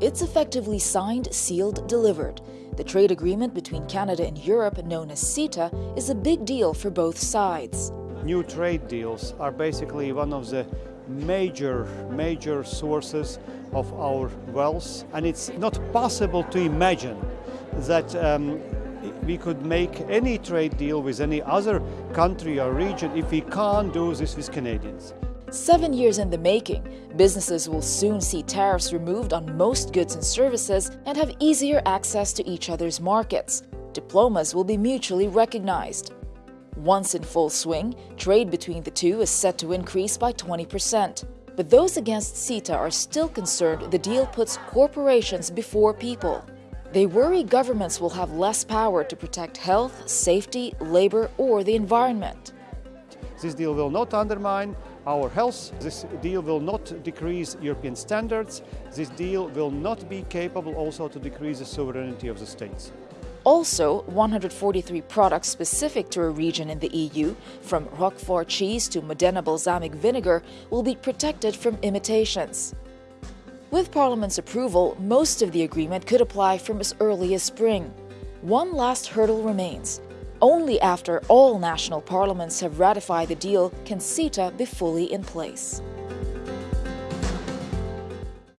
It's effectively signed, sealed, delivered. The trade agreement between Canada and Europe, known as CETA, is a big deal for both sides. New trade deals are basically one of the major, major sources of our wealth, and it's not possible to imagine that um, we could make any trade deal with any other country or region if we can't do this with Canadians. Seven years in the making, businesses will soon see tariffs removed on most goods and services and have easier access to each other's markets. Diplomas will be mutually recognized. Once in full swing, trade between the two is set to increase by 20%. But those against CETA are still concerned the deal puts corporations before people. They worry governments will have less power to protect health, safety, labor, or the environment. This deal will not undermine our health. This deal will not decrease European standards. This deal will not be capable also to decrease the sovereignty of the states. Also, 143 products specific to a region in the EU, from Roquefort cheese to Modena balsamic vinegar, will be protected from imitations. With Parliament's approval, most of the agreement could apply from as early as spring. One last hurdle remains. Only after all national parliaments have ratified the deal can CETA be fully in place.